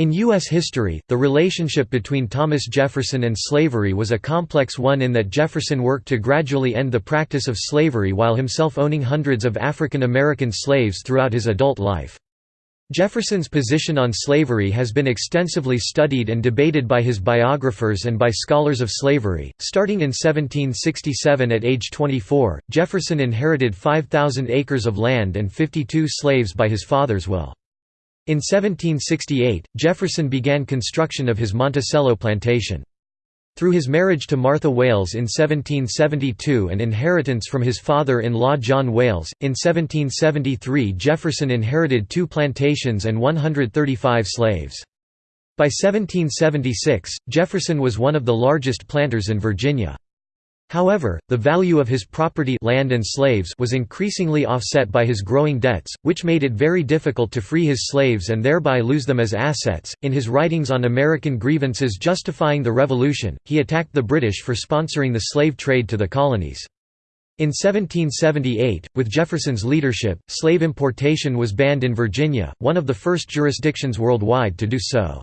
In U.S. history, the relationship between Thomas Jefferson and slavery was a complex one in that Jefferson worked to gradually end the practice of slavery while himself owning hundreds of African American slaves throughout his adult life. Jefferson's position on slavery has been extensively studied and debated by his biographers and by scholars of slavery. Starting in 1767 at age 24, Jefferson inherited 5,000 acres of land and 52 slaves by his father's will. In 1768, Jefferson began construction of his Monticello plantation. Through his marriage to Martha Wayles in 1772 and inheritance from his father-in-law John Wayles, in 1773 Jefferson inherited two plantations and 135 slaves. By 1776, Jefferson was one of the largest planters in Virginia. However, the value of his property land and slaves was increasingly offset by his growing debts, which made it very difficult to free his slaves and thereby lose them as assets. In his writings on American grievances justifying the Revolution, he attacked the British for sponsoring the slave trade to the colonies. In 1778, with Jefferson's leadership, slave importation was banned in Virginia, one of the first jurisdictions worldwide to do so.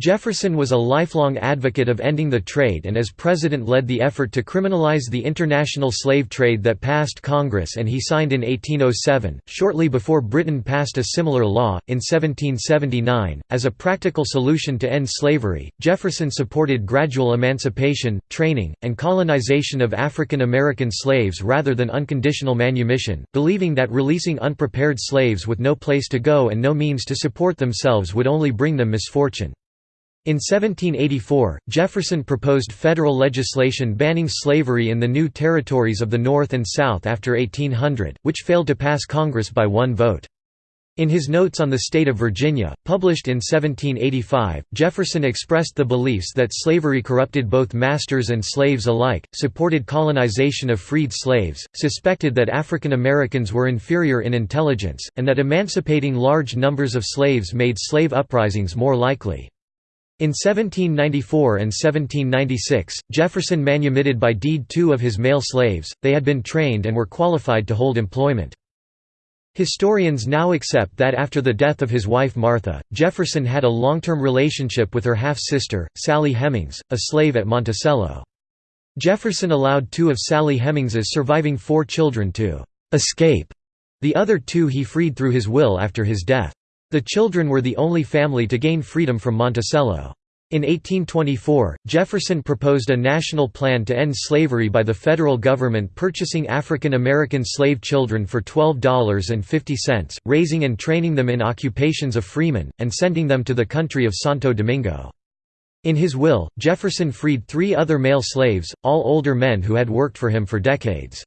Jefferson was a lifelong advocate of ending the trade and as president led the effort to criminalize the international slave trade that passed Congress and he signed in 1807, shortly before Britain passed a similar law. In 1779, as a practical solution to end slavery, Jefferson supported gradual emancipation, training, and colonization of African American slaves rather than unconditional manumission, believing that releasing unprepared slaves with no place to go and no means to support themselves would only bring them misfortune. In 1784, Jefferson proposed federal legislation banning slavery in the new territories of the North and South after 1800, which failed to pass Congress by one vote. In his Notes on the State of Virginia, published in 1785, Jefferson expressed the beliefs that slavery corrupted both masters and slaves alike, supported colonization of freed slaves, suspected that African Americans were inferior in intelligence, and that emancipating large numbers of slaves made slave uprisings more likely. In 1794 and 1796, Jefferson manumitted by deed two of his male slaves, they had been trained and were qualified to hold employment. Historians now accept that after the death of his wife Martha, Jefferson had a long-term relationship with her half-sister, Sally Hemings, a slave at Monticello. Jefferson allowed two of Sally Hemings's surviving four children to «escape», the other two he freed through his will after his death. The children were the only family to gain freedom from Monticello. In 1824, Jefferson proposed a national plan to end slavery by the federal government purchasing African American slave children for $12.50, raising and training them in occupations of freemen, and sending them to the country of Santo Domingo. In his will, Jefferson freed three other male slaves, all older men who had worked for him for decades.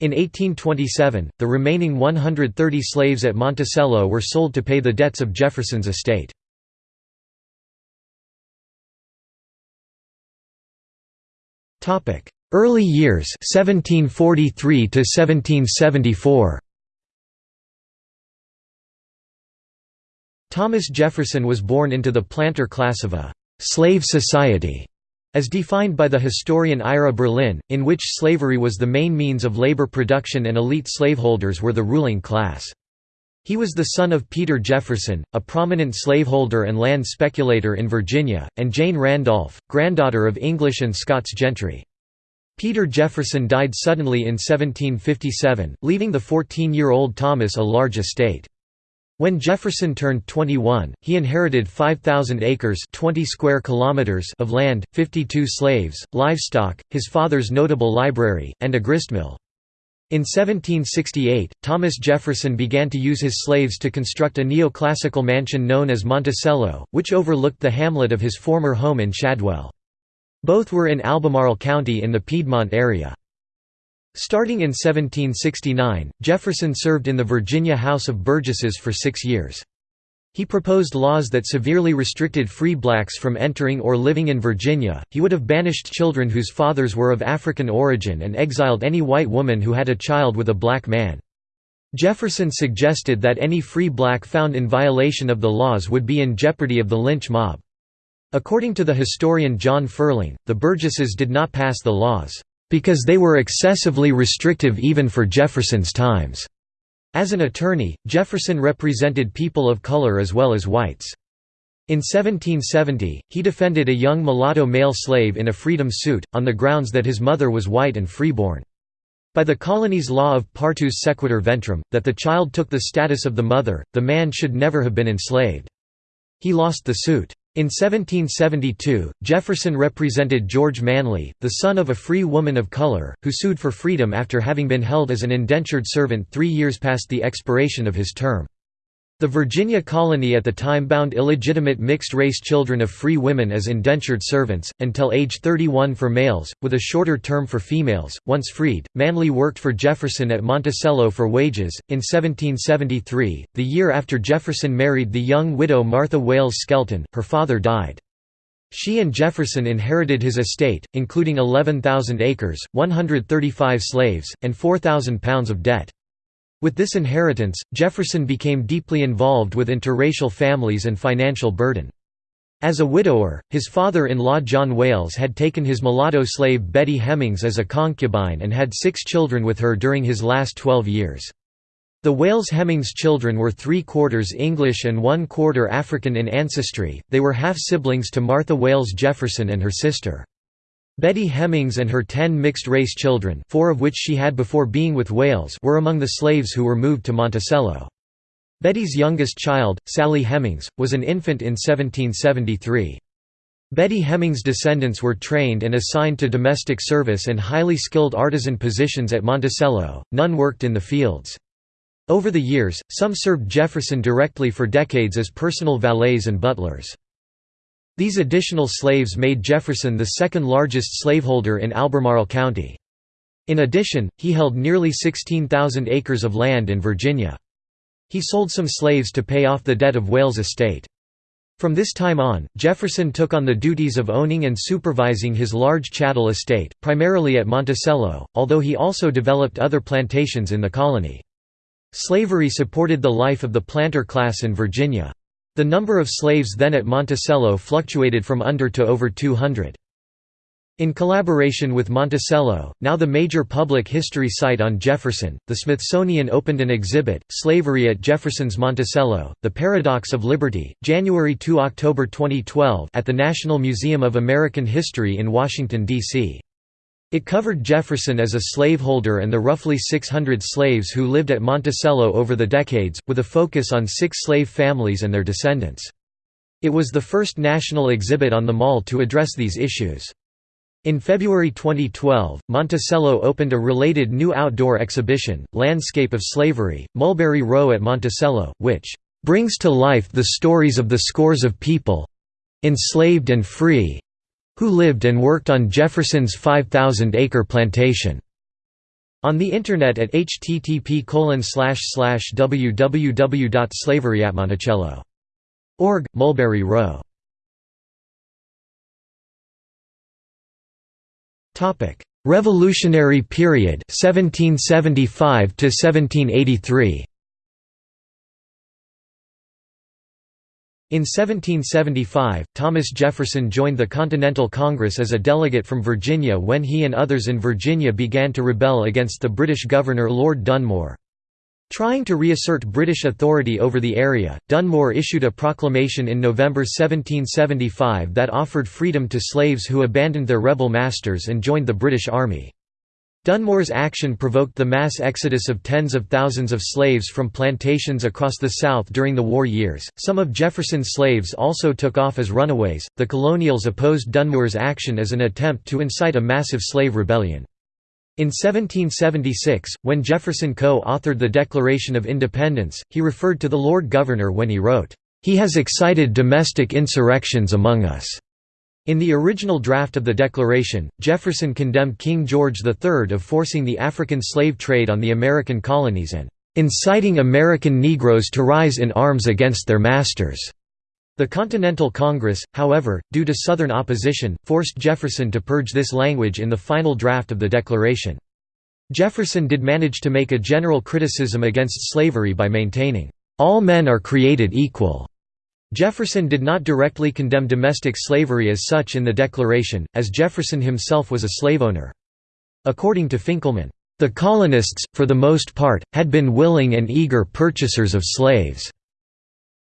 In 1827, the remaining 130 slaves at Monticello were sold to pay the debts of Jefferson's estate. Early years 1743 to 1774 Thomas Jefferson was born into the planter class of a «slave society» As defined by the historian Ira Berlin, in which slavery was the main means of labor production and elite slaveholders were the ruling class. He was the son of Peter Jefferson, a prominent slaveholder and land speculator in Virginia, and Jane Randolph, granddaughter of English and Scots gentry. Peter Jefferson died suddenly in 1757, leaving the 14-year-old Thomas a large estate. When Jefferson turned 21, he inherited 5,000 acres 20 square kilometers of land, 52 slaves, livestock, his father's notable library, and a gristmill. In 1768, Thomas Jefferson began to use his slaves to construct a neoclassical mansion known as Monticello, which overlooked the hamlet of his former home in Shadwell. Both were in Albemarle County in the Piedmont area. Starting in 1769, Jefferson served in the Virginia House of Burgesses for six years. He proposed laws that severely restricted free blacks from entering or living in Virginia. He would have banished children whose fathers were of African origin and exiled any white woman who had a child with a black man. Jefferson suggested that any free black found in violation of the laws would be in jeopardy of the lynch mob. According to the historian John Ferling, the Burgesses did not pass the laws because they were excessively restrictive even for Jefferson's times. As an attorney, Jefferson represented people of color as well as whites. In 1770, he defended a young mulatto male slave in a freedom suit, on the grounds that his mother was white and freeborn. By the colony's law of partus sequitur ventrum, that the child took the status of the mother, the man should never have been enslaved. He lost the suit. In 1772, Jefferson represented George Manley, the son of a free woman of color, who sued for freedom after having been held as an indentured servant three years past the expiration of his term. The Virginia colony at the time bound illegitimate mixed-race children of free women as indentured servants, until age 31 for males, with a shorter term for females. Once freed, Manley worked for Jefferson at Monticello for wages. In 1773, the year after Jefferson married the young widow Martha Wayles Skelton, her father died. She and Jefferson inherited his estate, including 11,000 acres, 135 slaves, and 4,000 pounds of debt. With this inheritance, Jefferson became deeply involved with interracial families and financial burden. As a widower, his father-in-law John Wayles had taken his mulatto slave Betty Hemings as a concubine and had six children with her during his last twelve years. The Wayles-Hemings children were three-quarters English and one-quarter African in ancestry, they were half-siblings to Martha Wayles Jefferson and her sister. Betty Hemings and her ten mixed-race children four of which she had before being with Wayles were among the slaves who were moved to Monticello. Betty's youngest child, Sally Hemings, was an infant in 1773. Betty Hemings' descendants were trained and assigned to domestic service and highly skilled artisan positions at Monticello, none worked in the fields. Over the years, some served Jefferson directly for decades as personal valets and butlers. These additional slaves made Jefferson the second largest slaveholder in Albemarle County. In addition, he held nearly 16,000 acres of land in Virginia. He sold some slaves to pay off the debt of Wayles' estate. From this time on, Jefferson took on the duties of owning and supervising his large chattel estate, primarily at Monticello, although he also developed other plantations in the colony. Slavery supported the life of the planter class in Virginia. The number of slaves then at Monticello fluctuated from under to over 200. In collaboration with Monticello, now the major public history site on Jefferson, the Smithsonian opened an exhibit, Slavery at Jefferson's Monticello, The Paradox of Liberty, January 2 – October 2012 at the National Museum of American History in Washington, D.C. It covered Jefferson as a slaveholder and the roughly 600 slaves who lived at Monticello over the decades, with a focus on six slave families and their descendants. It was the first national exhibit on the mall to address these issues. In February 2012, Monticello opened a related new outdoor exhibition, Landscape of Slavery, Mulberry Row at Monticello, which "...brings to life the stories of the scores of people—enslaved and free, who lived and worked on Jefferson's 5,000-acre plantation. On the Internet at http www.slaveryatmonticello.org, Mulberry Row. Revolutionary period 1775 to 1783 In 1775, Thomas Jefferson joined the Continental Congress as a delegate from Virginia when he and others in Virginia began to rebel against the British governor Lord Dunmore. Trying to reassert British authority over the area, Dunmore issued a proclamation in November 1775 that offered freedom to slaves who abandoned their rebel masters and joined the British Army. Dunmore's action provoked the mass exodus of tens of thousands of slaves from plantations across the South during the war years. Some of Jefferson's slaves also took off as runaways. The colonials opposed Dunmore's action as an attempt to incite a massive slave rebellion. In 1776, when Jefferson co-authored the Declaration of Independence, he referred to the Lord Governor when he wrote, "He has excited domestic insurrections among us." In the original draft of the Declaration, Jefferson condemned King George III of forcing the African slave trade on the American colonies and "...inciting American Negroes to rise in arms against their masters." The Continental Congress, however, due to Southern opposition, forced Jefferson to purge this language in the final draft of the Declaration. Jefferson did manage to make a general criticism against slavery by maintaining, "...all men are created equal." Jefferson did not directly condemn domestic slavery as such in the Declaration, as Jefferson himself was a slave owner. According to Finkelman, "...the colonists, for the most part, had been willing and eager purchasers of slaves."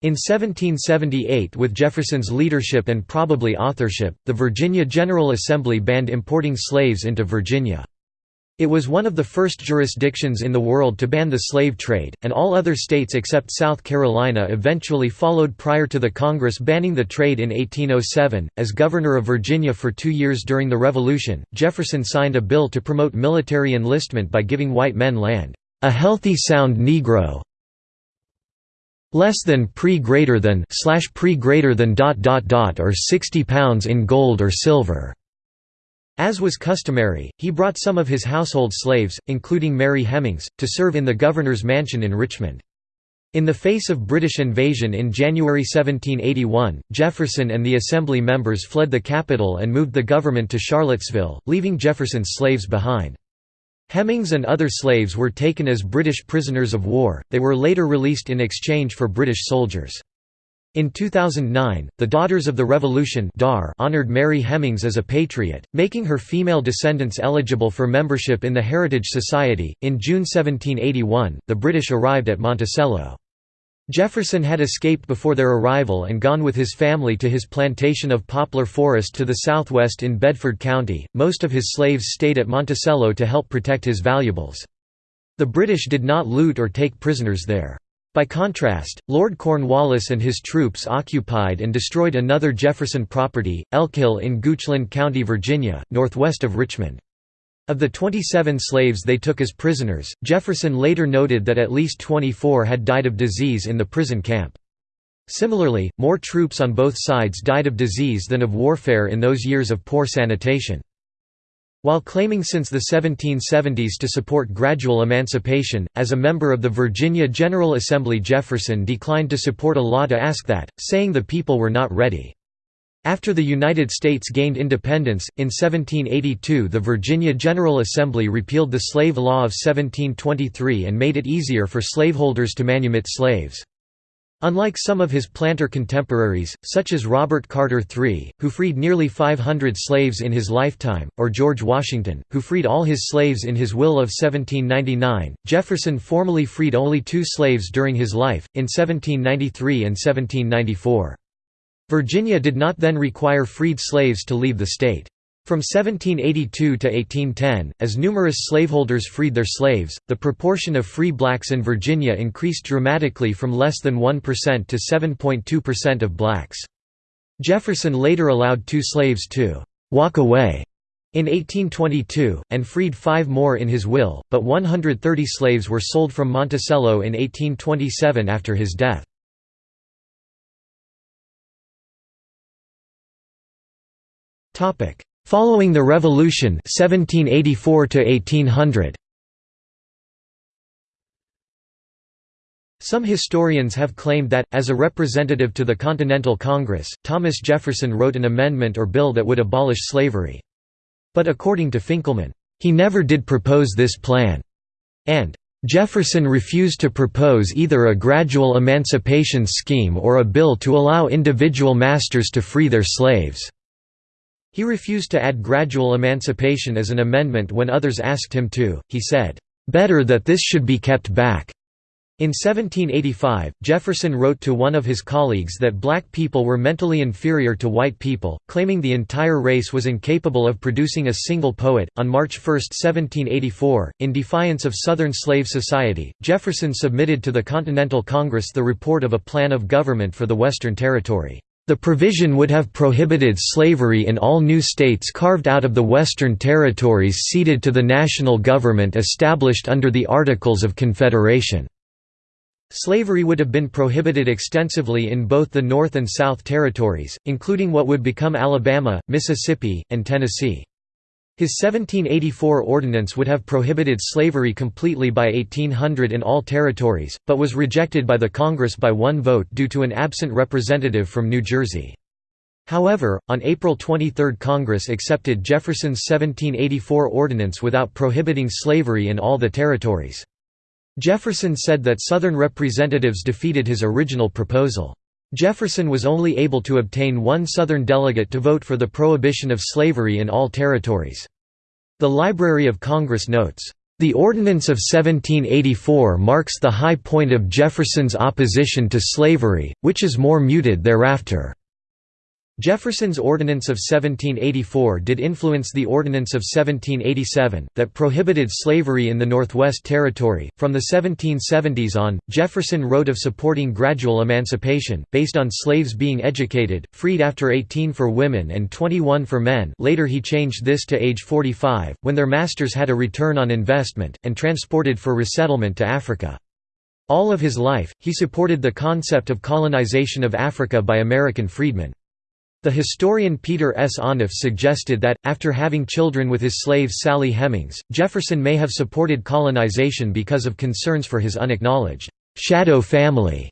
In 1778 with Jefferson's leadership and probably authorship, the Virginia General Assembly banned importing slaves into Virginia. It was one of the first jurisdictions in the world to ban the slave trade, and all other states except South Carolina eventually followed prior to the Congress banning the trade in 1807. As governor of Virginia for two years during the Revolution, Jefferson signed a bill to promote military enlistment by giving white men land, a healthy sound Negro less than pre greater than slash pre greater than dot dot dot or 60 pounds in gold or silver. As was customary, he brought some of his household slaves, including Mary Hemings, to serve in the governor's mansion in Richmond. In the face of British invasion in January 1781, Jefferson and the Assembly members fled the capital and moved the government to Charlottesville, leaving Jefferson's slaves behind. Hemings and other slaves were taken as British prisoners of war, they were later released in exchange for British soldiers. In 2009, the Daughters of the Revolution honored Mary Hemings as a patriot, making her female descendants eligible for membership in the Heritage Society. In June 1781, the British arrived at Monticello. Jefferson had escaped before their arrival and gone with his family to his plantation of poplar forest to the southwest in Bedford County. Most of his slaves stayed at Monticello to help protect his valuables. The British did not loot or take prisoners there. By contrast, Lord Cornwallis and his troops occupied and destroyed another Jefferson property, Elkhill in Goochland County, Virginia, northwest of Richmond. Of the 27 slaves they took as prisoners, Jefferson later noted that at least 24 had died of disease in the prison camp. Similarly, more troops on both sides died of disease than of warfare in those years of poor sanitation. While claiming since the 1770s to support gradual emancipation, as a member of the Virginia General Assembly Jefferson declined to support a law to ask that, saying the people were not ready. After the United States gained independence, in 1782 the Virginia General Assembly repealed the Slave Law of 1723 and made it easier for slaveholders to manumit slaves. Unlike some of his planter contemporaries, such as Robert Carter III, who freed nearly 500 slaves in his lifetime, or George Washington, who freed all his slaves in his will of 1799, Jefferson formally freed only two slaves during his life, in 1793 and 1794. Virginia did not then require freed slaves to leave the state. From 1782 to 1810, as numerous slaveholders freed their slaves, the proportion of free blacks in Virginia increased dramatically from less than 1% to 7.2% of blacks. Jefferson later allowed two slaves to «walk away» in 1822, and freed five more in his will, but 130 slaves were sold from Monticello in 1827 after his death. Following the Revolution 1784 1800 Some historians have claimed that, as a representative to the Continental Congress, Thomas Jefferson wrote an amendment or bill that would abolish slavery. But according to Finkelman, he never did propose this plan, and Jefferson refused to propose either a gradual emancipation scheme or a bill to allow individual masters to free their slaves. He refused to add gradual emancipation as an amendment when others asked him to, he said, "'Better that this should be kept back.'" In 1785, Jefferson wrote to one of his colleagues that black people were mentally inferior to white people, claiming the entire race was incapable of producing a single poet. On March 1, 1784, in defiance of Southern slave society, Jefferson submitted to the Continental Congress the report of a plan of government for the Western Territory. The provision would have prohibited slavery in all new states carved out of the Western territories ceded to the national government established under the Articles of Confederation. Slavery would have been prohibited extensively in both the North and South territories, including what would become Alabama, Mississippi, and Tennessee. His 1784 ordinance would have prohibited slavery completely by 1800 in all territories, but was rejected by the Congress by one vote due to an absent representative from New Jersey. However, on April 23 Congress accepted Jefferson's 1784 ordinance without prohibiting slavery in all the territories. Jefferson said that Southern representatives defeated his original proposal. Jefferson was only able to obtain one Southern delegate to vote for the prohibition of slavery in all territories. The Library of Congress notes, The Ordinance of 1784 marks the high point of Jefferson's opposition to slavery, which is more muted thereafter. Jefferson's Ordinance of 1784 did influence the Ordinance of 1787, that prohibited slavery in the Northwest Territory. From the 1770s on, Jefferson wrote of supporting gradual emancipation, based on slaves being educated, freed after 18 for women and 21 for men. Later he changed this to age 45, when their masters had a return on investment, and transported for resettlement to Africa. All of his life, he supported the concept of colonization of Africa by American freedmen. The historian Peter S. Onuf suggested that, after having children with his slave Sally Hemings, Jefferson may have supported colonization because of concerns for his unacknowledged shadow family.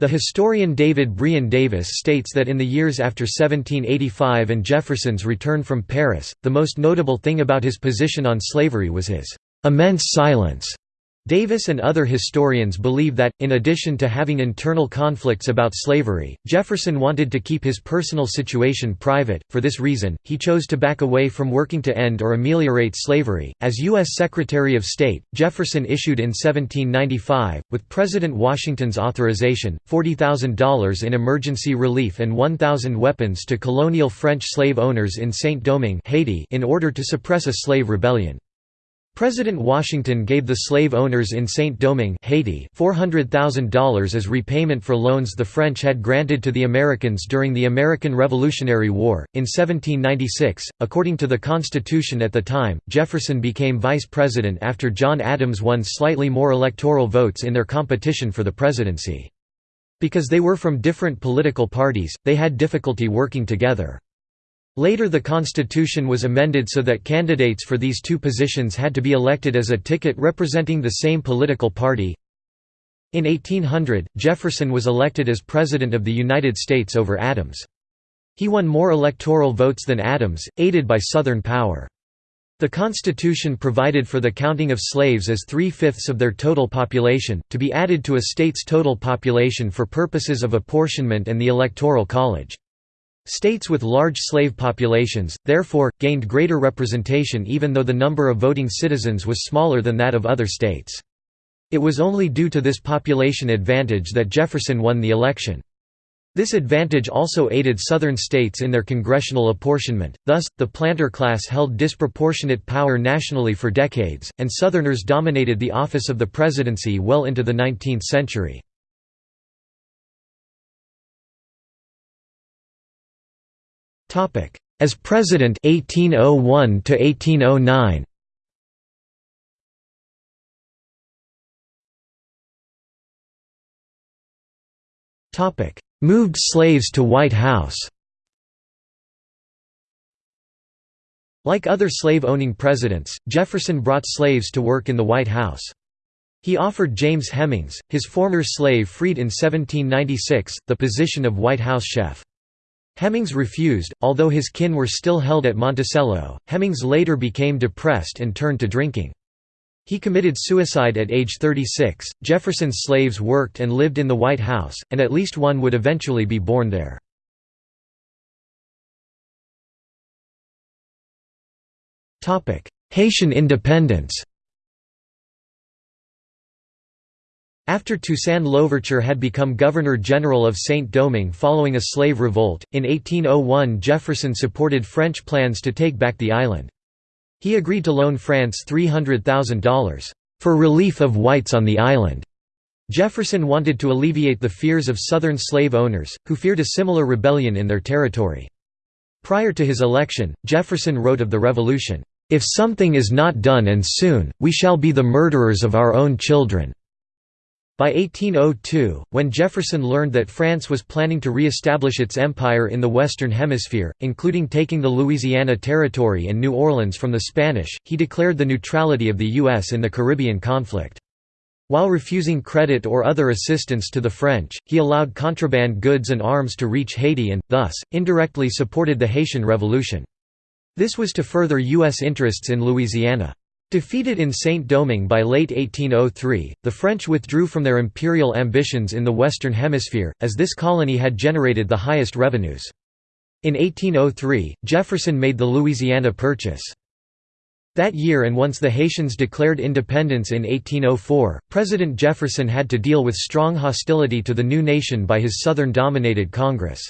The historian David Brion Davis states that in the years after 1785 and Jefferson's return from Paris, the most notable thing about his position on slavery was his immense silence Davis and other historians believe that, in addition to having internal conflicts about slavery, Jefferson wanted to keep his personal situation private. For this reason, he chose to back away from working to end or ameliorate slavery. As U.S. Secretary of State, Jefferson issued in 1795, with President Washington's authorization, $40,000 in emergency relief and 1,000 weapons to colonial French slave owners in Saint-Domingue Haiti in order to suppress a slave rebellion. President Washington gave the slave owners in Saint-Domingue Haiti $400,000 as repayment for loans the French had granted to the Americans during the American Revolutionary War. In 1796, according to the Constitution at the time, Jefferson became vice president after John Adams won slightly more electoral votes in their competition for the presidency. Because they were from different political parties, they had difficulty working together. Later the constitution was amended so that candidates for these two positions had to be elected as a ticket representing the same political party. In 1800, Jefferson was elected as President of the United States over Adams. He won more electoral votes than Adams, aided by Southern power. The Constitution provided for the counting of slaves as three-fifths of their total population, to be added to a state's total population for purposes of apportionment and the Electoral College. States with large slave populations, therefore, gained greater representation even though the number of voting citizens was smaller than that of other states. It was only due to this population advantage that Jefferson won the election. This advantage also aided Southern states in their congressional apportionment, thus, the planter class held disproportionate power nationally for decades, and Southerners dominated the office of the presidency well into the 19th century. As President 1801 to 1809 Topic Moved slaves to White House Like other slave-owning presidents, Jefferson brought slaves to work in the White House. He offered James Hemings, his former slave freed in 1796, the position of White House chef. Hemings refused, although his kin were still held at Monticello. Hemings later became depressed and turned to drinking. He committed suicide at age 36. Jefferson's slaves worked and lived in the White House, and at least one would eventually be born there. Haitian independence After Toussaint Louverture had become Governor-General of Saint-Domingue following a slave revolt, in 1801 Jefferson supported French plans to take back the island. He agreed to loan France $300,000, "...for relief of whites on the island." Jefferson wanted to alleviate the fears of Southern slave owners, who feared a similar rebellion in their territory. Prior to his election, Jefferson wrote of the revolution, "...if something is not done and soon, we shall be the murderers of our own children." By 1802, when Jefferson learned that France was planning to re-establish its empire in the Western Hemisphere, including taking the Louisiana Territory and New Orleans from the Spanish, he declared the neutrality of the U.S. in the Caribbean conflict. While refusing credit or other assistance to the French, he allowed contraband goods and arms to reach Haiti and, thus, indirectly supported the Haitian Revolution. This was to further U.S. interests in Louisiana. Defeated in Saint-Domingue by late 1803, the French withdrew from their imperial ambitions in the Western Hemisphere, as this colony had generated the highest revenues. In 1803, Jefferson made the Louisiana Purchase. That year and once the Haitians declared independence in 1804, President Jefferson had to deal with strong hostility to the new nation by his Southern-dominated Congress.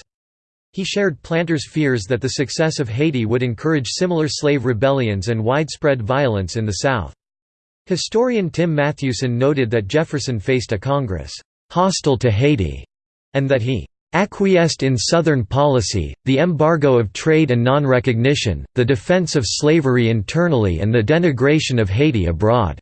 He shared planters' fears that the success of Haiti would encourage similar slave rebellions and widespread violence in the South. Historian Tim Matthewson noted that Jefferson faced a Congress hostile to Haiti, and that he acquiesced in Southern policy, the embargo of trade and non-recognition, the defense of slavery internally and the denigration of Haiti abroad."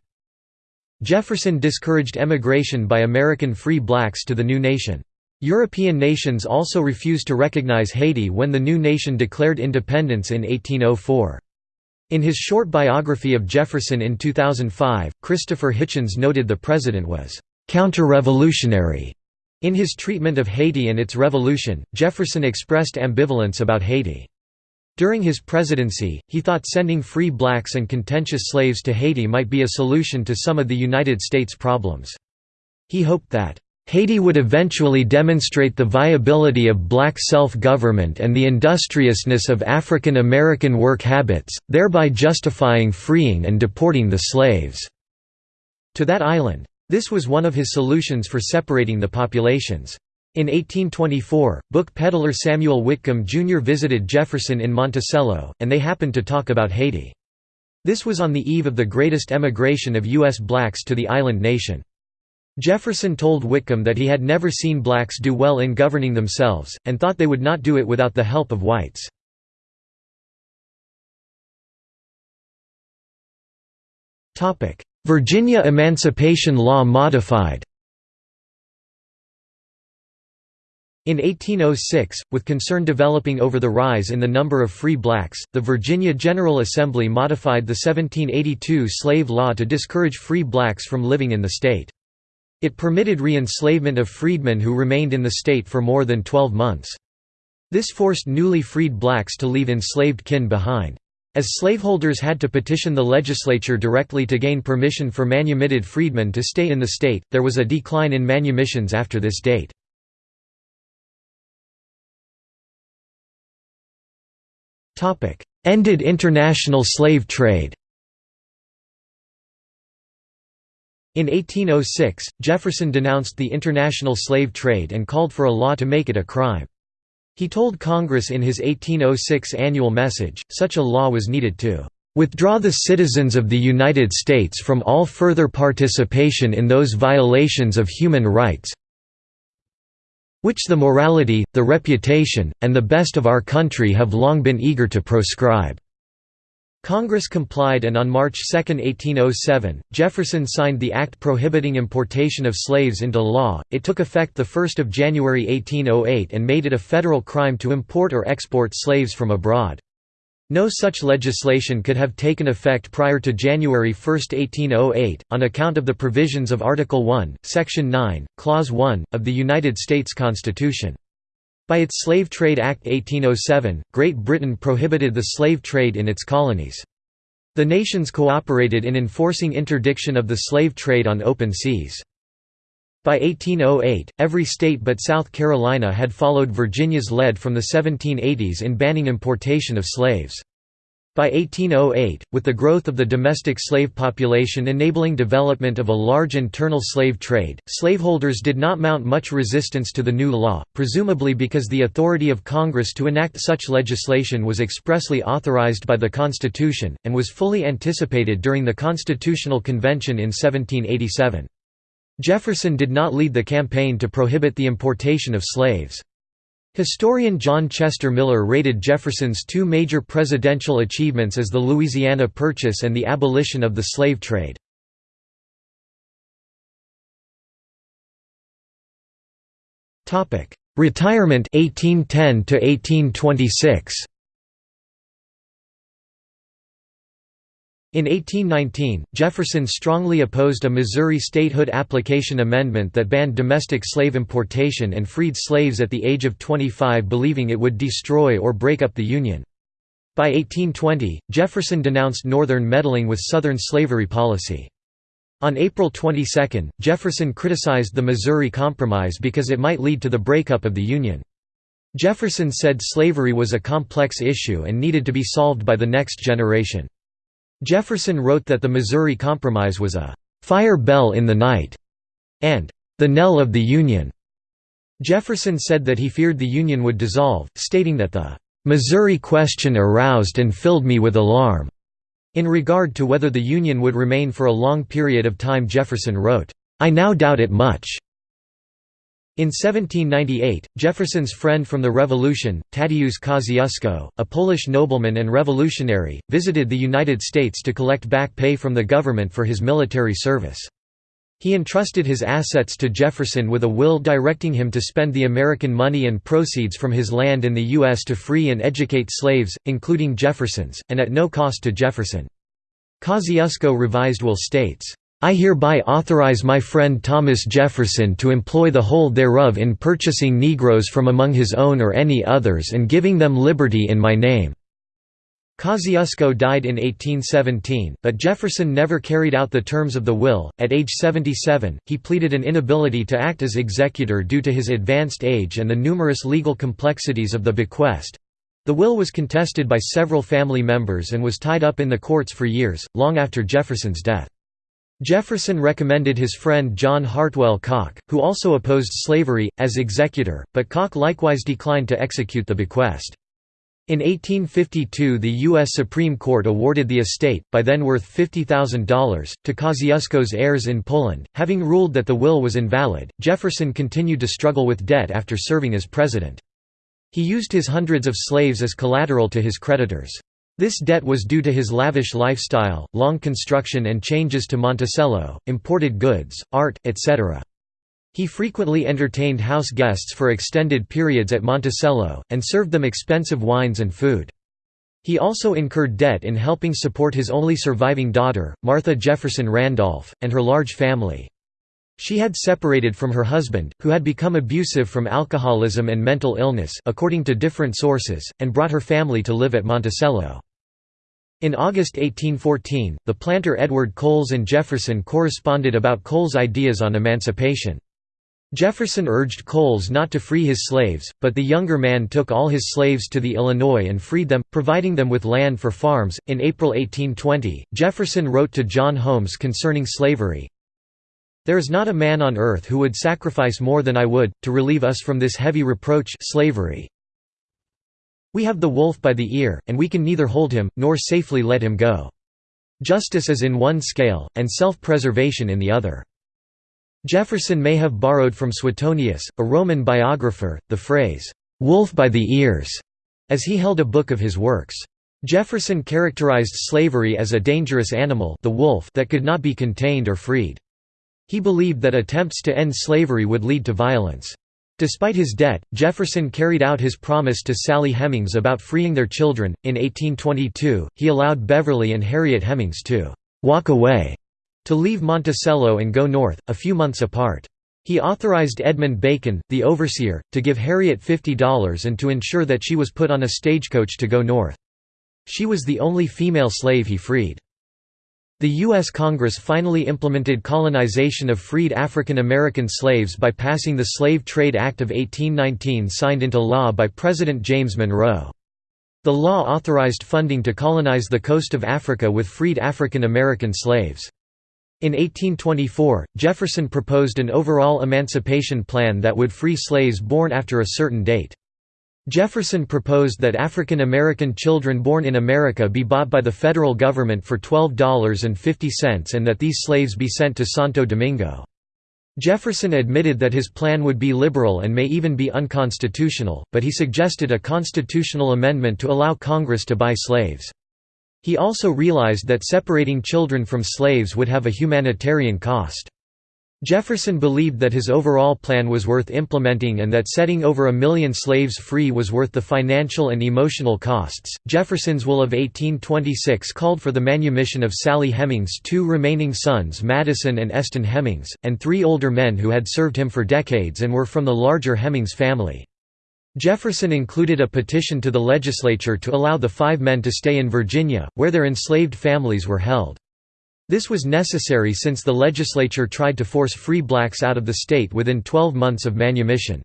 Jefferson discouraged emigration by American free blacks to the new nation. European nations also refused to recognize Haiti when the new nation declared independence in 1804. In his short biography of Jefferson in 2005, Christopher Hitchens noted the president was counter-revolutionary in his treatment of Haiti and its revolution, Jefferson expressed ambivalence about Haiti. During his presidency, he thought sending free blacks and contentious slaves to Haiti might be a solution to some of the United States problems. He hoped that, "...Haiti would eventually demonstrate the viability of black self-government and the industriousness of African American work habits, thereby justifying freeing and deporting the slaves." To that island. This was one of his solutions for separating the populations. In 1824, book peddler Samuel Whitcomb Jr. visited Jefferson in Monticello, and they happened to talk about Haiti. This was on the eve of the greatest emigration of U.S. blacks to the island nation. Jefferson told Whitcomb that he had never seen blacks do well in governing themselves, and thought they would not do it without the help of whites. Virginia Emancipation Law modified In 1806, with concern developing over the rise in the number of free blacks, the Virginia General Assembly modified the 1782 slave law to discourage free blacks from living in the state. It permitted re-enslavement of freedmen who remained in the state for more than 12 months. This forced newly freed blacks to leave enslaved kin behind. As slaveholders had to petition the legislature directly to gain permission for manumitted freedmen to stay in the state, there was a decline in manumissions after this date. Ended international slave trade In 1806, Jefferson denounced the international slave trade and called for a law to make it a crime. He told Congress in his 1806 annual message, such a law was needed to "...withdraw the citizens of the United States from all further participation in those violations of human rights which the morality, the reputation, and the best of our country have long been eager to proscribe." Congress complied and on March 2, 1807, Jefferson signed the act prohibiting importation of slaves into law. It took effect 1 January 1808 and made it a federal crime to import or export slaves from abroad. No such legislation could have taken effect prior to January 1, 1808, on account of the provisions of Article 1, Section 9, Clause 1, of the United States Constitution. By its Slave Trade Act 1807, Great Britain prohibited the slave trade in its colonies. The nations cooperated in enforcing interdiction of the slave trade on open seas. By 1808, every state but South Carolina had followed Virginia's lead from the 1780s in banning importation of slaves. By 1808, with the growth of the domestic slave population enabling development of a large internal slave trade, slaveholders did not mount much resistance to the new law, presumably because the authority of Congress to enact such legislation was expressly authorized by the Constitution, and was fully anticipated during the Constitutional Convention in 1787. Jefferson did not lead the campaign to prohibit the importation of slaves. Historian John Chester Miller rated Jefferson's two major presidential achievements as the Louisiana Purchase and the abolition of the slave trade. Retirement 1810 to 1826 In 1819, Jefferson strongly opposed a Missouri statehood application amendment that banned domestic slave importation and freed slaves at the age of 25 believing it would destroy or break up the Union. By 1820, Jefferson denounced Northern meddling with Southern slavery policy. On April 22, Jefferson criticized the Missouri Compromise because it might lead to the breakup of the Union. Jefferson said slavery was a complex issue and needed to be solved by the next generation. Jefferson wrote that the Missouri Compromise was a "...fire bell in the night", and "...the knell of the Union." Jefferson said that he feared the Union would dissolve, stating that the "...Missouri question aroused and filled me with alarm." In regard to whether the Union would remain for a long period of time Jefferson wrote, "...I now doubt it much." In 1798, Jefferson's friend from the Revolution, Tadeusz Kosciuszko, a Polish nobleman and revolutionary, visited the United States to collect back pay from the government for his military service. He entrusted his assets to Jefferson with a will directing him to spend the American money and proceeds from his land in the U.S. to free and educate slaves, including Jefferson's, and at no cost to Jefferson. Kosciuszko revised will states, I hereby authorize my friend Thomas Jefferson to employ the whole thereof in purchasing negroes from among his own or any others and giving them liberty in my name." Kosciuszko died in 1817, but Jefferson never carried out the terms of the will. At age 77, he pleaded an inability to act as executor due to his advanced age and the numerous legal complexities of the bequest. The will was contested by several family members and was tied up in the courts for years, long after Jefferson's death. Jefferson recommended his friend John Hartwell Cocke, who also opposed slavery, as executor, but Cocke likewise declined to execute the bequest. In 1852 the U.S. Supreme Court awarded the estate, by then worth $50,000, to Kosciuszko's heirs in Poland. Having ruled that the will was invalid, Jefferson continued to struggle with debt after serving as president. He used his hundreds of slaves as collateral to his creditors. This debt was due to his lavish lifestyle, long construction and changes to Monticello, imported goods, art, etc. He frequently entertained house guests for extended periods at Monticello, and served them expensive wines and food. He also incurred debt in helping support his only surviving daughter, Martha Jefferson Randolph, and her large family. She had separated from her husband, who had become abusive from alcoholism and mental illness according to different sources, and brought her family to live at Monticello. In August 1814, the planter Edward Coles and Jefferson corresponded about Coles' ideas on emancipation. Jefferson urged Coles not to free his slaves, but the younger man took all his slaves to the Illinois and freed them, providing them with land for farms. In April 1820, Jefferson wrote to John Holmes concerning slavery there is not a man on earth who would sacrifice more than I would, to relieve us from this heavy reproach slavery. We have the wolf by the ear, and we can neither hold him, nor safely let him go. Justice is in one scale, and self-preservation in the other. Jefferson may have borrowed from Suetonius, a Roman biographer, the phrase, "'wolf by the ears' as he held a book of his works. Jefferson characterized slavery as a dangerous animal the wolf that could not be contained or freed. He believed that attempts to end slavery would lead to violence. Despite his debt, Jefferson carried out his promise to Sally Hemings about freeing their children. In 1822, he allowed Beverly and Harriet Hemings to walk away, to leave Monticello and go north, a few months apart. He authorized Edmund Bacon, the overseer, to give Harriet $50 and to ensure that she was put on a stagecoach to go north. She was the only female slave he freed. The U.S. Congress finally implemented colonization of freed African American slaves by passing the Slave Trade Act of 1819 signed into law by President James Monroe. The law authorized funding to colonize the coast of Africa with freed African American slaves. In 1824, Jefferson proposed an overall emancipation plan that would free slaves born after a certain date. Jefferson proposed that African American children born in America be bought by the federal government for $12.50 and that these slaves be sent to Santo Domingo. Jefferson admitted that his plan would be liberal and may even be unconstitutional, but he suggested a constitutional amendment to allow Congress to buy slaves. He also realized that separating children from slaves would have a humanitarian cost. Jefferson believed that his overall plan was worth implementing and that setting over a million slaves free was worth the financial and emotional costs. Jefferson's will of 1826 called for the manumission of Sally Hemings' two remaining sons, Madison and Eston Hemings, and three older men who had served him for decades and were from the larger Hemings family. Jefferson included a petition to the legislature to allow the five men to stay in Virginia, where their enslaved families were held. This was necessary since the legislature tried to force free blacks out of the state within 12 months of manumission.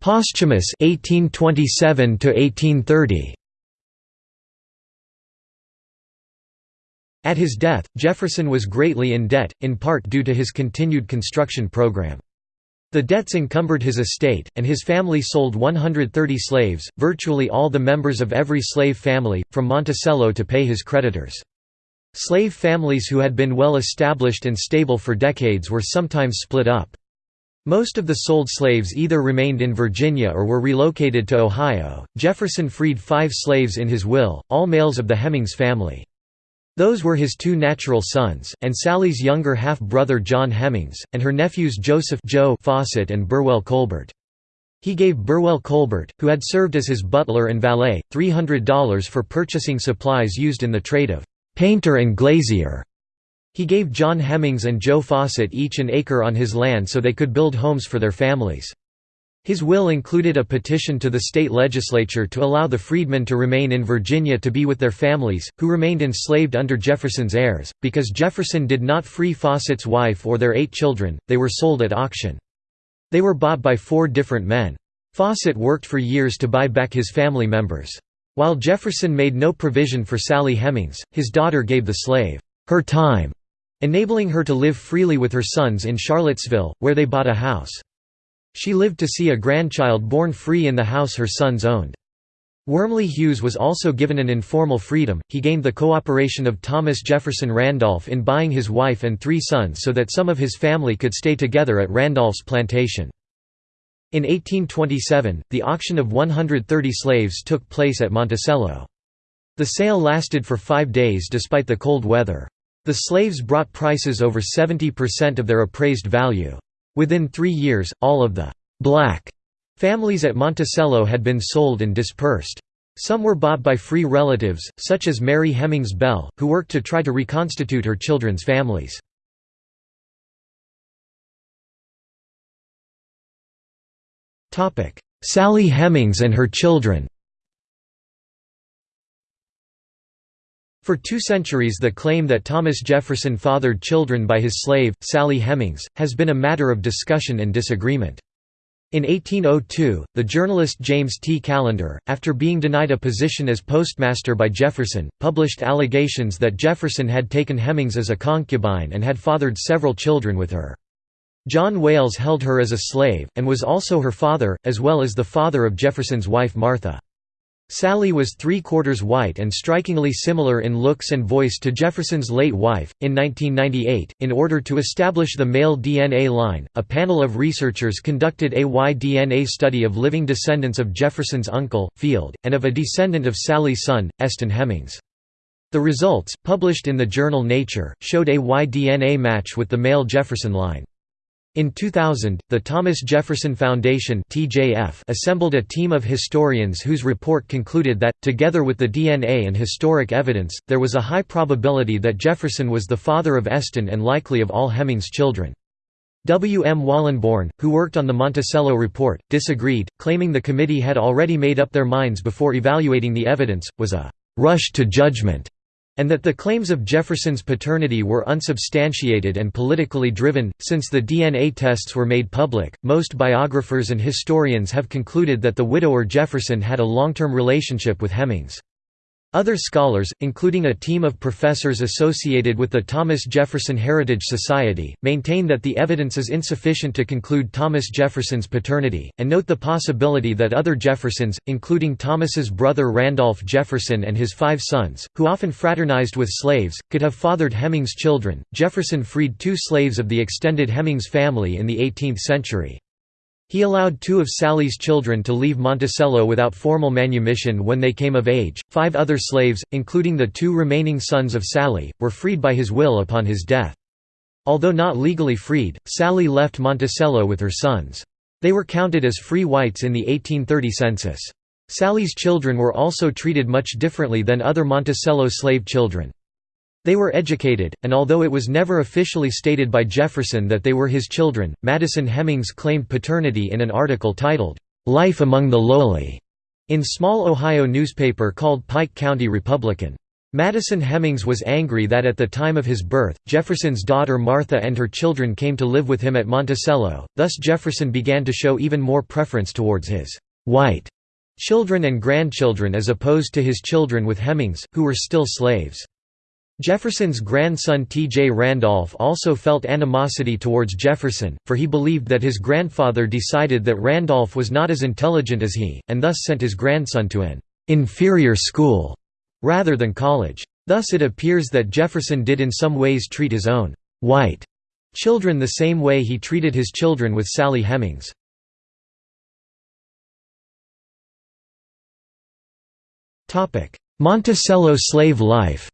Posthumous 1827 to 1830. At his death, Jefferson was greatly in debt, in part due to his continued construction program. The debts encumbered his estate, and his family sold 130 slaves, virtually all the members of every slave family, from Monticello to pay his creditors. Slave families who had been well established and stable for decades were sometimes split up. Most of the sold slaves either remained in Virginia or were relocated to Ohio. Jefferson freed five slaves in his will, all males of the Hemings family. Those were his two natural sons, and Sally's younger half-brother John Hemings, and her nephews Joseph Joe Fossett and Burwell Colbert. He gave Burwell Colbert, who had served as his butler and valet, $300 for purchasing supplies used in the trade of painter and glazier. He gave John Hemings and Joe Fossett each an acre on his land so they could build homes for their families. His will included a petition to the state legislature to allow the freedmen to remain in Virginia to be with their families, who remained enslaved under Jefferson's heirs. Because Jefferson did not free Fossett's wife or their eight children, they were sold at auction. They were bought by four different men. Fossett worked for years to buy back his family members. While Jefferson made no provision for Sally Hemings, his daughter gave the slave her time, enabling her to live freely with her sons in Charlottesville, where they bought a house. She lived to see a grandchild born free in the house her sons owned. Wormley Hughes was also given an informal freedom, he gained the cooperation of Thomas Jefferson Randolph in buying his wife and three sons so that some of his family could stay together at Randolph's plantation. In 1827, the auction of 130 slaves took place at Monticello. The sale lasted for five days despite the cold weather. The slaves brought prices over 70% of their appraised value. Within three years, all of the «black» families at Monticello had been sold and dispersed. Some were bought by free relatives, such as Mary Hemings Bell, who worked to try to reconstitute her children's families. Sally Hemings and her children For two centuries the claim that Thomas Jefferson fathered children by his slave, Sally Hemings, has been a matter of discussion and disagreement. In 1802, the journalist James T. Callender, after being denied a position as postmaster by Jefferson, published allegations that Jefferson had taken Hemings as a concubine and had fathered several children with her. John Wayles held her as a slave, and was also her father, as well as the father of Jefferson's wife Martha. Sally was three-quarters white and strikingly similar in looks and voice to Jefferson's late wife. In 1998, in order to establish the male DNA line, a panel of researchers conducted a Y-DNA study of living descendants of Jefferson's uncle, Field, and of a descendant of Sally's son, Eston Hemings. The results, published in the journal Nature, showed a Y-DNA match with the male Jefferson line. In 2000, the Thomas Jefferson Foundation (TJF) assembled a team of historians whose report concluded that, together with the DNA and historic evidence, there was a high probability that Jefferson was the father of Eston and likely of all Hemings' children. W. M. Wallenborn, who worked on the Monticello report, disagreed, claiming the committee had already made up their minds before evaluating the evidence, was a «rush to judgment» and that the claims of Jefferson's paternity were unsubstantiated and politically driven. Since the DNA tests were made public, most biographers and historians have concluded that the widower Jefferson had a long term relationship with Hemings. Other scholars, including a team of professors associated with the Thomas Jefferson Heritage Society, maintain that the evidence is insufficient to conclude Thomas Jefferson's paternity, and note the possibility that other Jeffersons, including Thomas's brother Randolph Jefferson and his five sons, who often fraternized with slaves, could have fathered Hemings' children. Jefferson freed two slaves of the extended Hemings family in the 18th century. He allowed two of Sally's children to leave Monticello without formal manumission when they came of age. Five other slaves, including the two remaining sons of Sally, were freed by his will upon his death. Although not legally freed, Sally left Monticello with her sons. They were counted as free whites in the 1830 census. Sally's children were also treated much differently than other Monticello slave children. They were educated, and although it was never officially stated by Jefferson that they were his children, Madison Hemings claimed paternity in an article titled, "'Life Among the Lowly' in small Ohio newspaper called Pike County Republican. Madison Hemings was angry that at the time of his birth, Jefferson's daughter Martha and her children came to live with him at Monticello, thus Jefferson began to show even more preference towards his «white» children and grandchildren as opposed to his children with Hemings, who were still slaves. Jefferson's grandson T. J. Randolph also felt animosity towards Jefferson, for he believed that his grandfather decided that Randolph was not as intelligent as he, and thus sent his grandson to an «inferior school» rather than college. Thus it appears that Jefferson did in some ways treat his own «white» children the same way he treated his children with Sally Hemings. Monticello slave life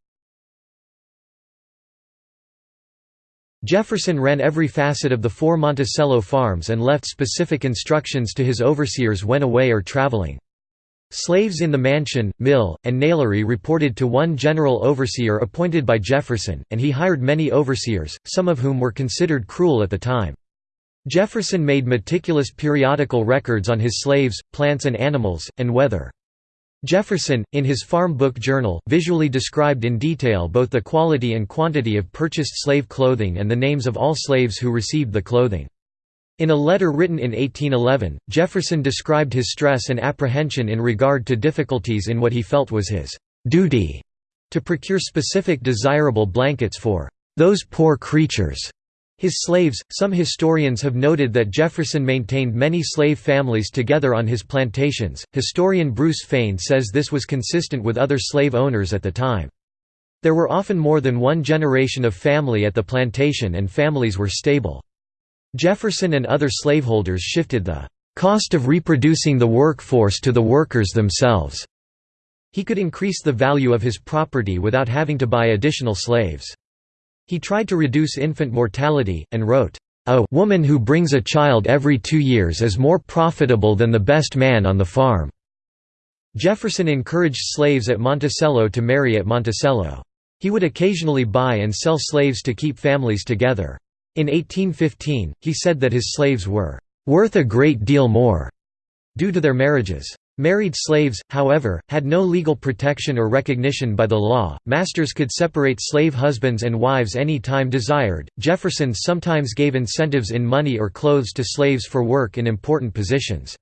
Jefferson ran every facet of the four Monticello farms and left specific instructions to his overseers when away or traveling. Slaves in the mansion, mill, and nailery reported to one general overseer appointed by Jefferson, and he hired many overseers, some of whom were considered cruel at the time. Jefferson made meticulous periodical records on his slaves, plants and animals, and weather. Jefferson, in his Farm Book Journal, visually described in detail both the quality and quantity of purchased slave clothing and the names of all slaves who received the clothing. In a letter written in 1811, Jefferson described his stress and apprehension in regard to difficulties in what he felt was his duty to procure specific desirable blankets for those poor creatures. His slaves, some historians have noted that Jefferson maintained many slave families together on his plantations. Historian Bruce Fein says this was consistent with other slave owners at the time. There were often more than one generation of family at the plantation and families were stable. Jefferson and other slaveholders shifted the cost of reproducing the workforce to the workers themselves. He could increase the value of his property without having to buy additional slaves. He tried to reduce infant mortality, and wrote, "...a woman who brings a child every two years is more profitable than the best man on the farm." Jefferson encouraged slaves at Monticello to marry at Monticello. He would occasionally buy and sell slaves to keep families together. In 1815, he said that his slaves were "...worth a great deal more," due to their marriages. Married slaves, however, had no legal protection or recognition by the law. Masters could separate slave husbands and wives any time desired. Jefferson sometimes gave incentives in money or clothes to slaves for work in important positions.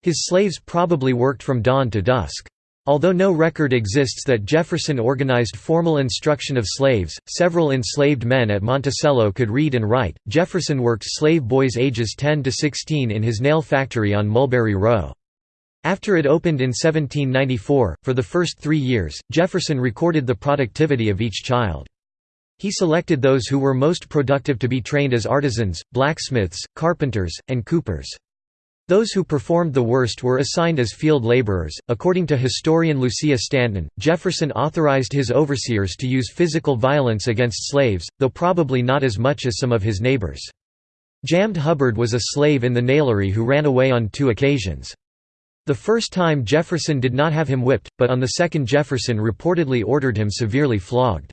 His slaves probably worked from dawn to dusk. Although no record exists that Jefferson organized formal instruction of slaves, several enslaved men at Monticello could read and write. Jefferson worked slave boys ages 10 to 16 in his nail factory on Mulberry Row. After it opened in 1794, for the first three years, Jefferson recorded the productivity of each child. He selected those who were most productive to be trained as artisans, blacksmiths, carpenters, and coopers. Those who performed the worst were assigned as field laborers. According to historian Lucia Stanton, Jefferson authorized his overseers to use physical violence against slaves, though probably not as much as some of his neighbors. James Hubbard was a slave in the nailery who ran away on two occasions. The first time Jefferson did not have him whipped, but on the second Jefferson reportedly ordered him severely flogged.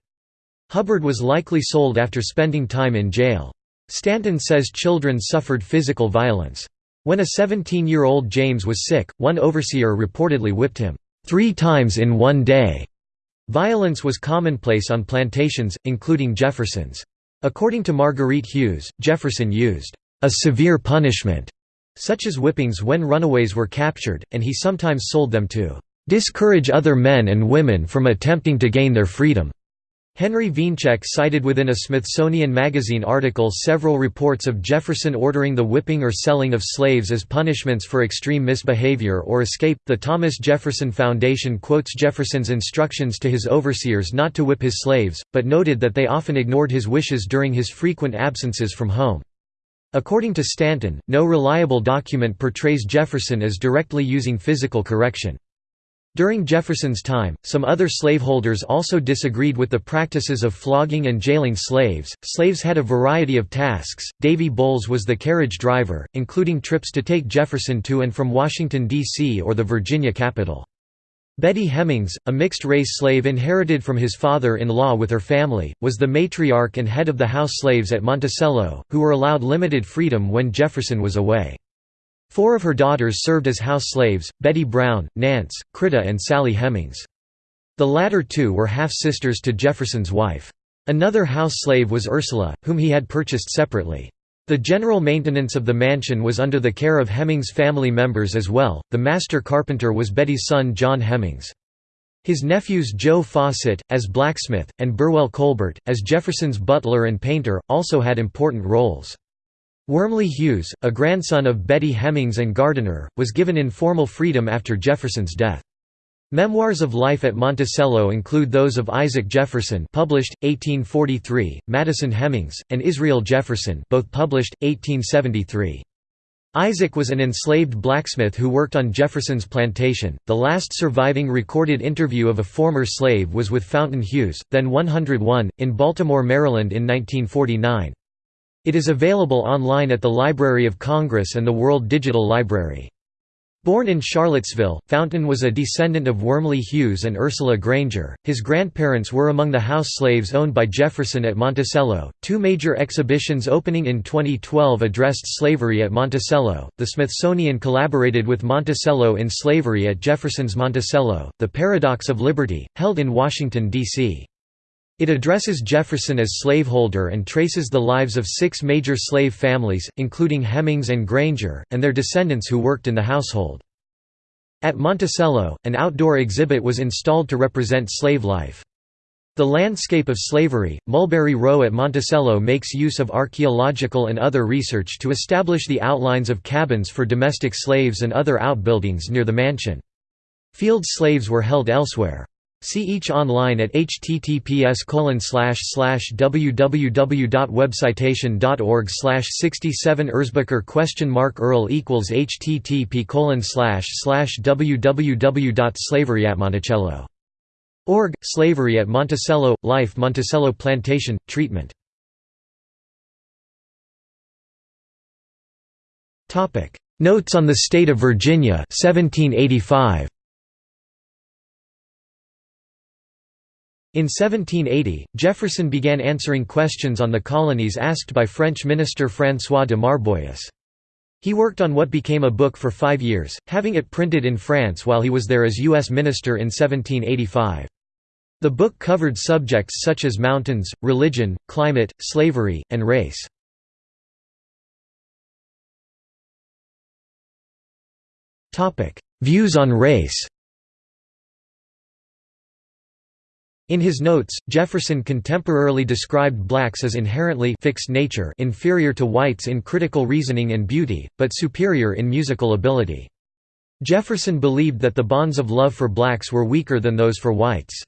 Hubbard was likely sold after spending time in jail. Stanton says children suffered physical violence. When a 17-year-old James was sick, one overseer reportedly whipped him three times in one day. Violence was commonplace on plantations, including Jefferson's. According to Marguerite Hughes, Jefferson used a severe punishment, such as whippings when runaways were captured, and he sometimes sold them to discourage other men and women from attempting to gain their freedom. Henry Wiencek cited within a Smithsonian Magazine article several reports of Jefferson ordering the whipping or selling of slaves as punishments for extreme misbehavior or escape. The Thomas Jefferson Foundation quotes Jefferson's instructions to his overseers not to whip his slaves, but noted that they often ignored his wishes during his frequent absences from home. According to Stanton, no reliable document portrays Jefferson as directly using physical correction. During Jefferson's time, some other slaveholders also disagreed with the practices of flogging and jailing slaves. Slaves had a variety of tasks. Davy Bowles was the carriage driver, including trips to take Jefferson to and from Washington, D.C. or the Virginia capital. Betty Hemings, a mixed-race slave inherited from his father-in-law with her family, was the matriarch and head of the house slaves at Monticello, who were allowed limited freedom when Jefferson was away. Four of her daughters served as house slaves, Betty Brown, Nance, Critta and Sally Hemings. The latter two were half-sisters to Jefferson's wife. Another house slave was Ursula, whom he had purchased separately. The general maintenance of the mansion was under the care of Hemings family members as well. The master carpenter was Betty's son John Hemings. His nephews Joe Fossett, as blacksmith, and Burwell Colbert, as Jefferson's butler and painter, also had important roles. Wormley Hughes, a grandson of Betty Hemings and gardener, was given informal freedom after Jefferson's death. Memoirs of life at Monticello include those of Isaac Jefferson published, 1843, Madison Hemings, and Israel Jefferson both published, 1873. Isaac was an enslaved blacksmith who worked on Jefferson's plantation. The last surviving recorded interview of a former slave was with Fountain Hughes, then 101, in Baltimore, Maryland in 1949. It is available online at the Library of Congress and the World Digital Library. Born in Charlottesville, Fountain was a descendant of Wormley Hughes and Ursula Granger. His grandparents were among the house slaves owned by Jefferson at Monticello. Two major exhibitions opening in 2012 addressed slavery at Monticello. The Smithsonian collaborated with Monticello in Slavery at Jefferson's Monticello, The Paradox of Liberty, held in Washington, D.C. It addresses Jefferson as slaveholder and traces the lives of six major slave families, including Hemings and Granger, and their descendants who worked in the household. At Monticello, an outdoor exhibit was installed to represent slave life. The landscape of slavery, Mulberry Row at Monticello makes use of archaeological and other research to establish the outlines of cabins for domestic slaves and other outbuildings near the mansion. Field slaves were held elsewhere. See each online at https www.webcitation.org 67 Erzbacher question mark Earl equals http www.slaveryatmonticello.org Slavery at Monticello Life Monticello Plantation Treatment. Topic. Notes on the State of Virginia 1785 In 1780, Jefferson began answering questions on the colonies asked by French minister François de Marbois. He worked on what became a book for five years, having it printed in France while he was there as U.S. minister in 1785. The book covered subjects such as mountains, religion, climate, slavery, and race. Views on race In his notes, Jefferson contemporarily described blacks as inherently fixed nature inferior to whites in critical reasoning and beauty, but superior in musical ability. Jefferson believed that the bonds of love for blacks were weaker than those for whites.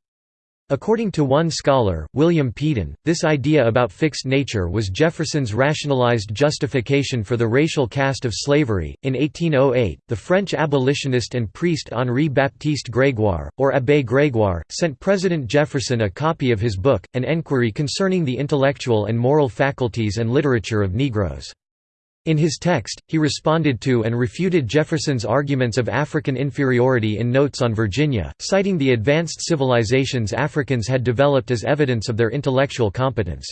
According to one scholar, William Peden, this idea about fixed nature was Jefferson's rationalized justification for the racial caste of slavery. In 1808, the French abolitionist and priest Henri Baptiste Grégoire, or Abbé Grégoire, sent President Jefferson a copy of his book, An Enquiry Concerning the Intellectual and Moral Faculties and Literature of Negroes. In his text, he responded to and refuted Jefferson's arguments of African inferiority in Notes on Virginia, citing the advanced civilizations Africans had developed as evidence of their intellectual competence.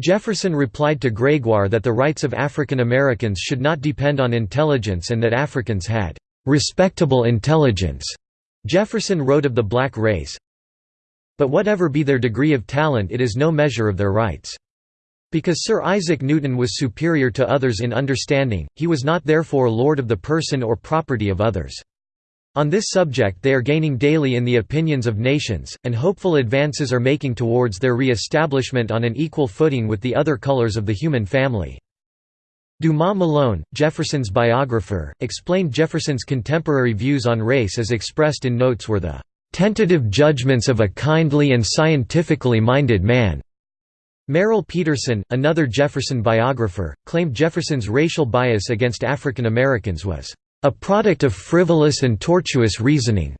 Jefferson replied to Grégoire that the rights of African Americans should not depend on intelligence and that Africans had "respectable intelligence." Jefferson wrote of the black race, But whatever be their degree of talent it is no measure of their rights. Because Sir Isaac Newton was superior to others in understanding, he was not therefore lord of the person or property of others. On this subject they are gaining daily in the opinions of nations, and hopeful advances are making towards their re-establishment on an equal footing with the other colors of the human family. Dumas Malone, Jefferson's biographer, explained Jefferson's contemporary views on race as expressed in notes were the "...tentative judgments of a kindly and scientifically minded man." Merrill Peterson, another Jefferson biographer, claimed Jefferson's racial bias against African Americans was a product of frivolous and tortuous reasoning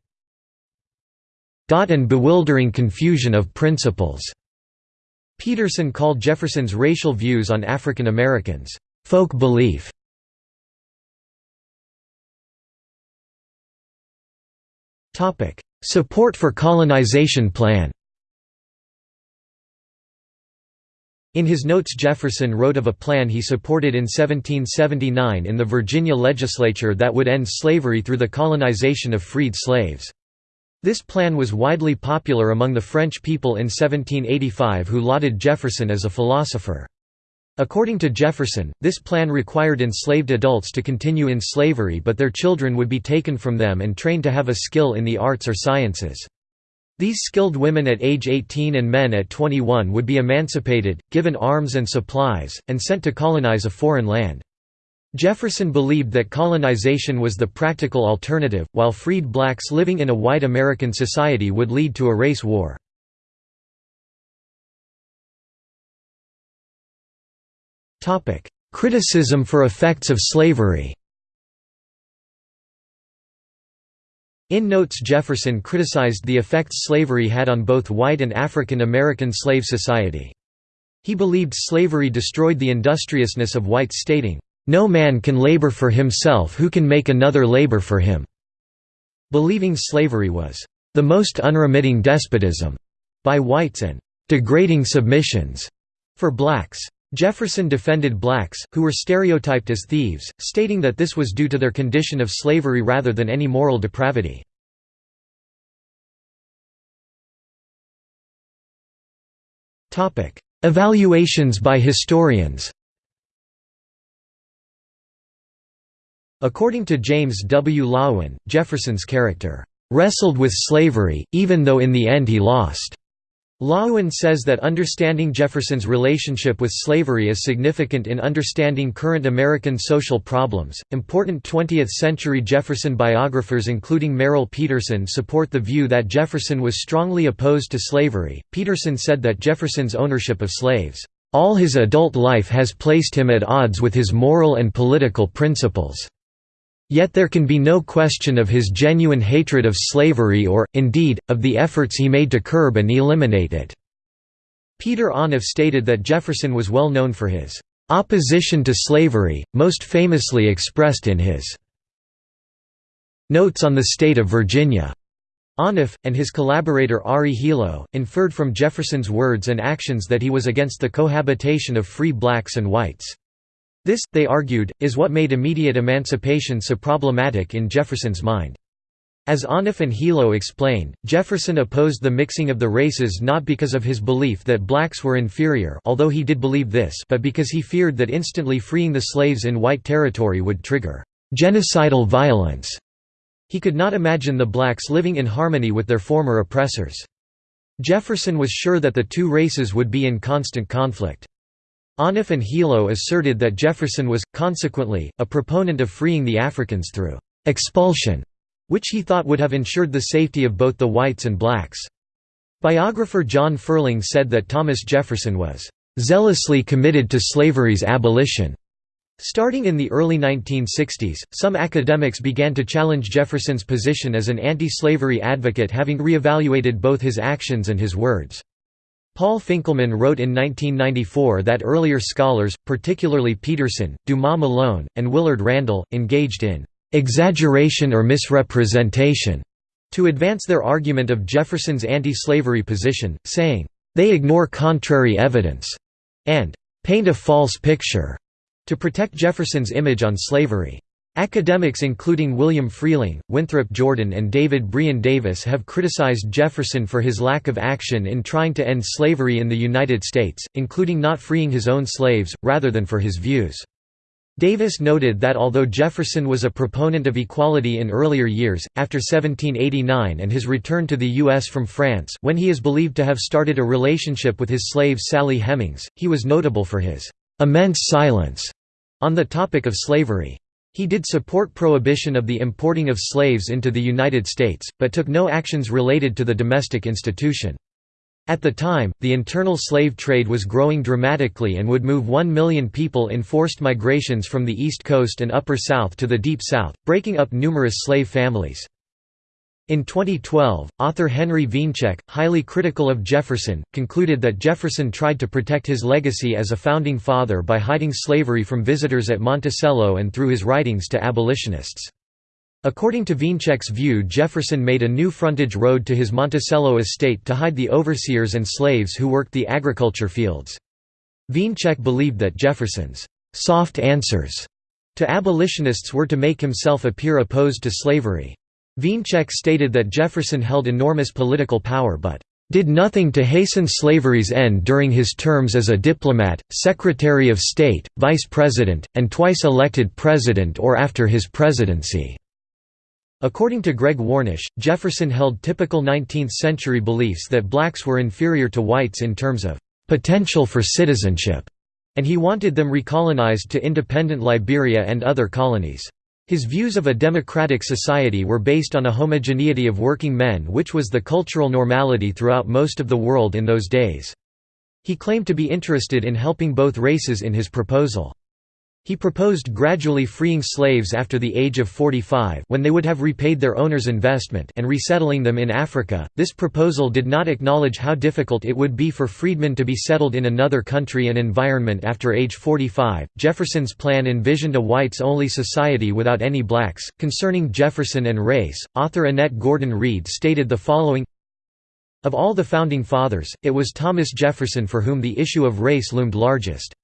and bewildering confusion of principles." Peterson called Jefferson's racial views on African Americans, "...folk belief." Support for colonization plan In his notes Jefferson wrote of a plan he supported in 1779 in the Virginia legislature that would end slavery through the colonization of freed slaves. This plan was widely popular among the French people in 1785 who lauded Jefferson as a philosopher. According to Jefferson, this plan required enslaved adults to continue in slavery but their children would be taken from them and trained to have a skill in the arts or sciences. These skilled women at age 18 and men at 21 would be emancipated, given arms and supplies, and sent to colonize a foreign land. Jefferson believed that colonization was the practical alternative, while freed blacks living in a white American society would lead to a race war. Criticism for effects of slavery In notes Jefferson criticized the effects slavery had on both white and African American slave society. He believed slavery destroyed the industriousness of whites stating, "...no man can labor for himself who can make another labor for him." Believing slavery was, "...the most unremitting despotism," by whites and "...degrading submissions," for blacks. Jefferson defended blacks, who were stereotyped as thieves, stating that this was due to their condition of slavery rather than any moral depravity. Evaluations by historians According to James W. Loewen, Jefferson's character, "...wrestled with slavery, even though in the end he lost." Loewen says that understanding Jefferson's relationship with slavery is significant in understanding current American social problems. Important 20th century Jefferson biographers, including Merrill Peterson, support the view that Jefferson was strongly opposed to slavery. Peterson said that Jefferson's ownership of slaves, all his adult life has placed him at odds with his moral and political principles. Yet there can be no question of his genuine hatred of slavery or, indeed, of the efforts he made to curb and eliminate it." Peter Onuf stated that Jefferson was well known for his "...opposition to slavery, most famously expressed in his Notes on the State of Virginia." Onuf, and his collaborator Ari Helo, inferred from Jefferson's words and actions that he was against the cohabitation of free blacks and whites. This, they argued, is what made immediate emancipation so problematic in Jefferson's mind. As Onuf and Helo explained, Jefferson opposed the mixing of the races not because of his belief that blacks were inferior although he did believe this but because he feared that instantly freeing the slaves in white territory would trigger «genocidal violence». He could not imagine the blacks living in harmony with their former oppressors. Jefferson was sure that the two races would be in constant conflict. Onuf and Helo asserted that Jefferson was, consequently, a proponent of freeing the Africans through expulsion, which he thought would have ensured the safety of both the whites and blacks. Biographer John Ferling said that Thomas Jefferson was zealously committed to slavery's abolition. Starting in the early 1960s, some academics began to challenge Jefferson's position as an anti-slavery advocate having re-evaluated both his actions and his words. Paul Finkelman wrote in 1994 that earlier scholars, particularly Peterson, Dumas Malone, and Willard Randall, engaged in «exaggeration or misrepresentation» to advance their argument of Jefferson's anti-slavery position, saying, «they ignore contrary evidence» and «paint a false picture» to protect Jefferson's image on slavery. Academics including William Freehling, Winthrop Jordan and David Brion Davis have criticized Jefferson for his lack of action in trying to end slavery in the United States, including not freeing his own slaves, rather than for his views. Davis noted that although Jefferson was a proponent of equality in earlier years, after 1789 and his return to the U.S. from France when he is believed to have started a relationship with his slave Sally Hemings, he was notable for his «immense silence» on the topic of slavery. He did support prohibition of the importing of slaves into the United States, but took no actions related to the domestic institution. At the time, the internal slave trade was growing dramatically and would move 1 million people in forced migrations from the East Coast and Upper South to the Deep South, breaking up numerous slave families. In 2012, author Henry Wiencek, highly critical of Jefferson, concluded that Jefferson tried to protect his legacy as a founding father by hiding slavery from visitors at Monticello and through his writings to abolitionists. According to Wiencek's view Jefferson made a new frontage road to his Monticello estate to hide the overseers and slaves who worked the agriculture fields. Wiencek believed that Jefferson's «soft answers» to abolitionists were to make himself appear opposed to slavery. Wiencek stated that Jefferson held enormous political power but did nothing to hasten slavery's end during his terms as a diplomat, Secretary of State, Vice President, and twice elected President or after his presidency." According to Greg Warnusz, Jefferson held typical 19th-century beliefs that blacks were inferior to whites in terms of "...potential for citizenship", and he wanted them recolonized to independent Liberia and other colonies. His views of a democratic society were based on a homogeneity of working men which was the cultural normality throughout most of the world in those days. He claimed to be interested in helping both races in his proposal. He proposed gradually freeing slaves after the age of 45 when they would have repaid their owner's investment and resettling them in Africa. This proposal did not acknowledge how difficult it would be for freedmen to be settled in another country and environment after age 45. Jefferson's plan envisioned a whites-only society without any blacks. Concerning Jefferson and race, author Annette Gordon Reed stated the following Of all the founding fathers, it was Thomas Jefferson for whom the issue of race loomed largest.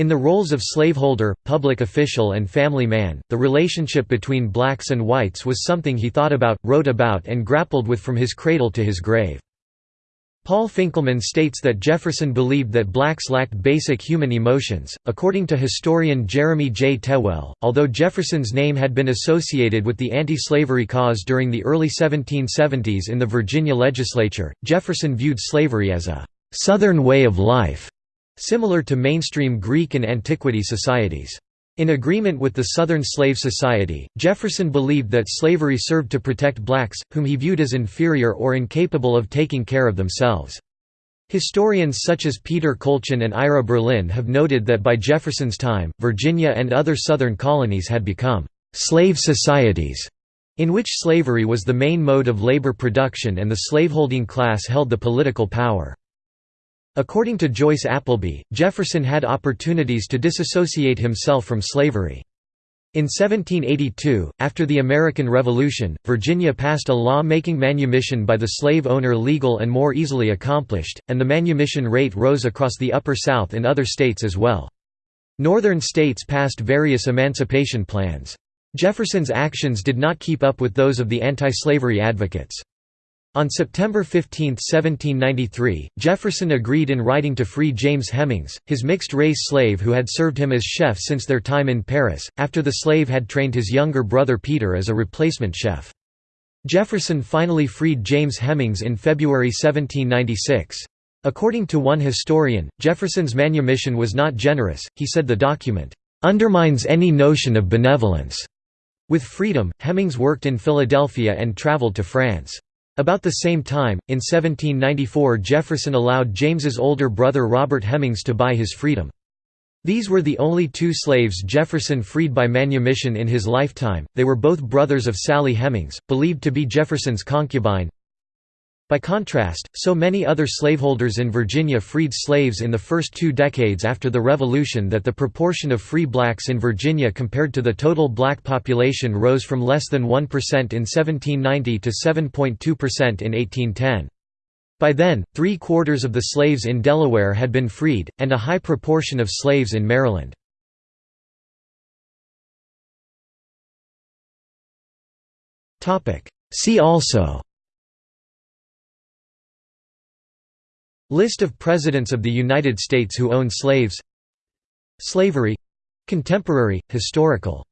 In the roles of slaveholder, public official and family man, the relationship between blacks and whites was something he thought about, wrote about and grappled with from his cradle to his grave. Paul Finkelman states that Jefferson believed that blacks lacked basic human emotions. According to historian Jeremy J. Tewell, although Jefferson's name had been associated with the anti slavery cause during the early 1770s in the Virginia legislature, Jefferson viewed slavery as a Southern way of life similar to mainstream Greek and antiquity societies. In agreement with the Southern Slave Society, Jefferson believed that slavery served to protect blacks, whom he viewed as inferior or incapable of taking care of themselves. Historians such as Peter Kolchin and Ira Berlin have noted that by Jefferson's time, Virginia and other Southern colonies had become «slave societies», in which slavery was the main mode of labor production and the slaveholding class held the political power. According to Joyce Appleby, Jefferson had opportunities to disassociate himself from slavery. In 1782, after the American Revolution, Virginia passed a law making manumission by the slave owner legal and more easily accomplished, and the manumission rate rose across the Upper South in other states as well. Northern states passed various emancipation plans. Jefferson's actions did not keep up with those of the anti-slavery advocates. On September 15, 1793, Jefferson agreed in writing to free James Hemings, his mixed-race slave who had served him as chef since their time in Paris, after the slave had trained his younger brother Peter as a replacement chef. Jefferson finally freed James Hemings in February 1796. According to one historian, Jefferson's manumission was not generous, he said the document, "...undermines any notion of benevolence." With freedom, Hemings worked in Philadelphia and traveled to France. About the same time, in 1794 Jefferson allowed James's older brother Robert Hemings to buy his freedom. These were the only two slaves Jefferson freed by manumission in his lifetime, they were both brothers of Sally Hemings, believed to be Jefferson's concubine. By contrast, so many other slaveholders in Virginia freed slaves in the first two decades after the Revolution that the proportion of free blacks in Virginia compared to the total black population rose from less than 1% in 1790 to 7.2% in 1810. By then, three-quarters of the slaves in Delaware had been freed, and a high proportion of slaves in Maryland. See also List of Presidents of the United States who owned slaves. Slavery. Contemporary, historical